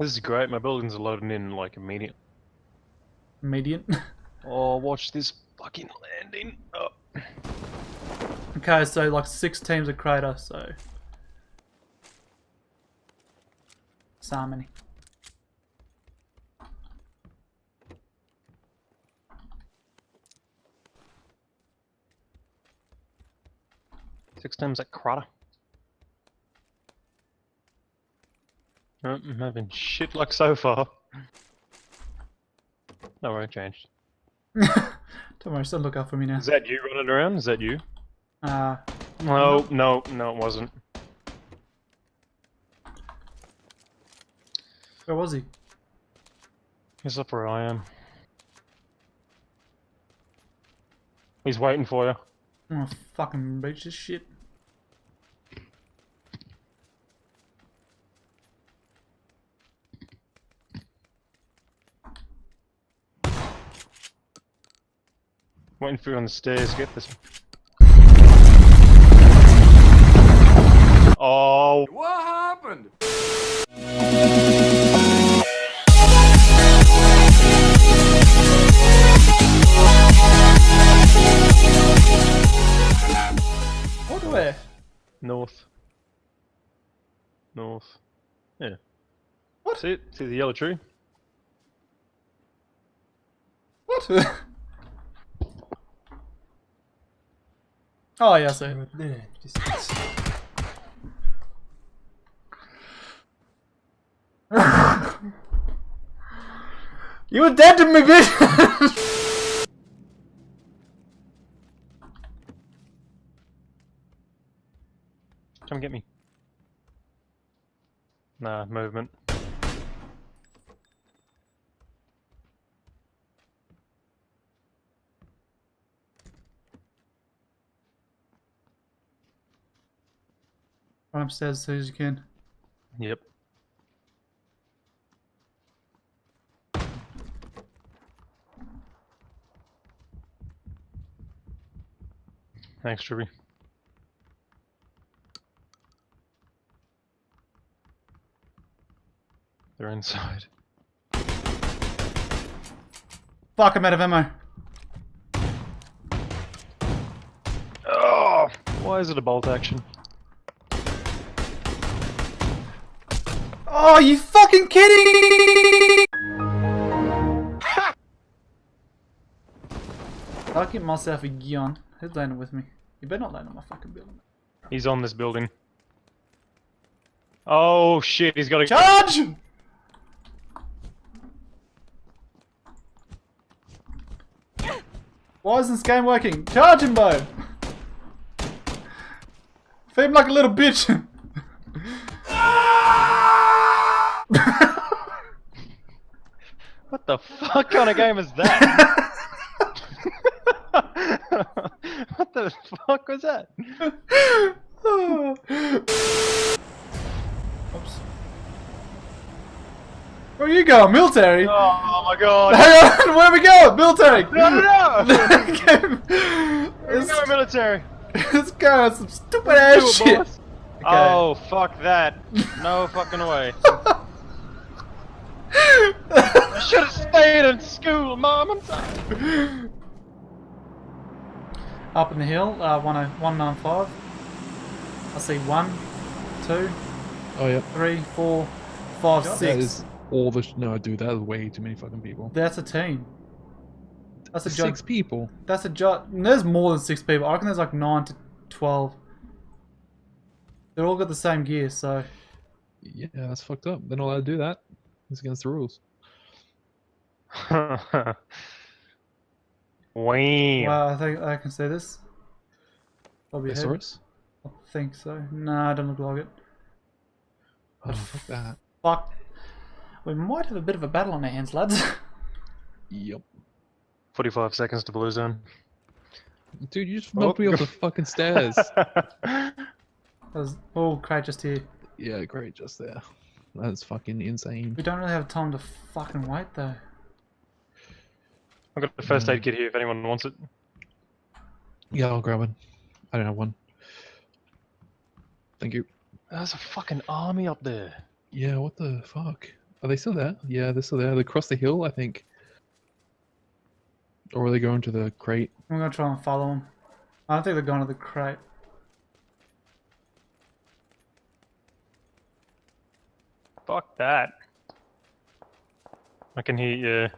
This is great. My buildings are loading in like immediate. Immediate? Oh, watch this fucking landing. Oh. okay, so like six teams of crater, so. So many. Six times at Crata. I'm having shit luck so far. No, it changed. Don't worry, still look out for me now. Is that you running around? Is that you? Uh, No, no, no, it wasn't. where was he? He's up where I am. He's waiting for you. I'm gonna fucking reach this shit. Waiting for you on the stairs. Get this. Oh, What happened? What where? north. North. Yeah. What? See it? See the yellow tree? What? oh yeah, I see. Right there. Just, You were dead to me, bitch! Come get me. Nah, movement. Run upstairs as soon as you can. Yep. Thanks, Ruby. They're inside. Fuck, I'm out of ammo. Oh! Why is it a bolt action? Oh, you fucking kidding? I'll get myself a gun. Who's landing with me? You better not land on my fucking building. He's on this building. Oh shit, he's got a Charge! Why isn't this game working? Charge him, Bo! Feed him like a little bitch! the fuck kind of game is that? what the fuck was that? Oops. Where are you going? Military? Oh my god. Hang on, where we going? Military! No, no, no! let's, Go military. let's go on some stupid ass shit! boss. Oh, fuck that. No fucking way. I should have stayed in school, Mom. I'm sorry. Up in the hill, uh, 195. I see one, two, Oh yeah. three, four, five, That six. is all the. Sh- no, dude, that is way too many fucking people. That's a team. That's a job. Six people. That's a job. There's more than six people. I reckon there's like nine to twelve. They're all got the same gear, so Yeah, that's fucked up. They're not allowed to do that. It's against the rules. Wham. wow, I think I can see this. Probably They ahead. saw us. I think so. Nah, I don't look like it. Oh, fuck that. Fuck. We might have a bit of a battle on our hands, lads. Yep. 45 seconds to blue zone. Dude, you just Oh. knocked me off the fucking stairs. There's oh crate just here. yeah, great, just there. That's fucking insane. We don't really have time to fucking wait though. I've got the first aid kit here if anyone wants it. Yeah, I'll grab one. I don't have one. Thank you. There's a fucking army up there. Yeah, what the fuck? Are they still there? Yeah, they're still there. They crossed the hill, I think. Or are they going to the crate? I'm gonna try and follow them. I don't think they're going to the crate. Fuck that. I can hear you.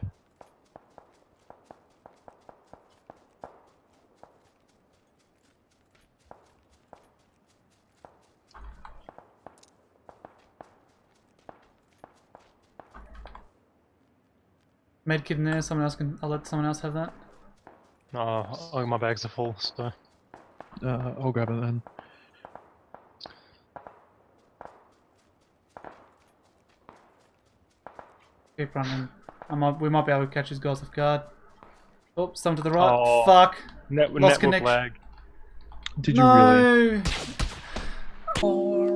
Medkit in there. Someone else can. I'll let someone else have that. Oh, oh, my bags are full, so. Uh, I'll grab it then. Keep running. I might. We might be able to catch these guys off guard. Oh, some to the right. Oh. Fuck. Net- Lost network connection. lag. Did you really? no. All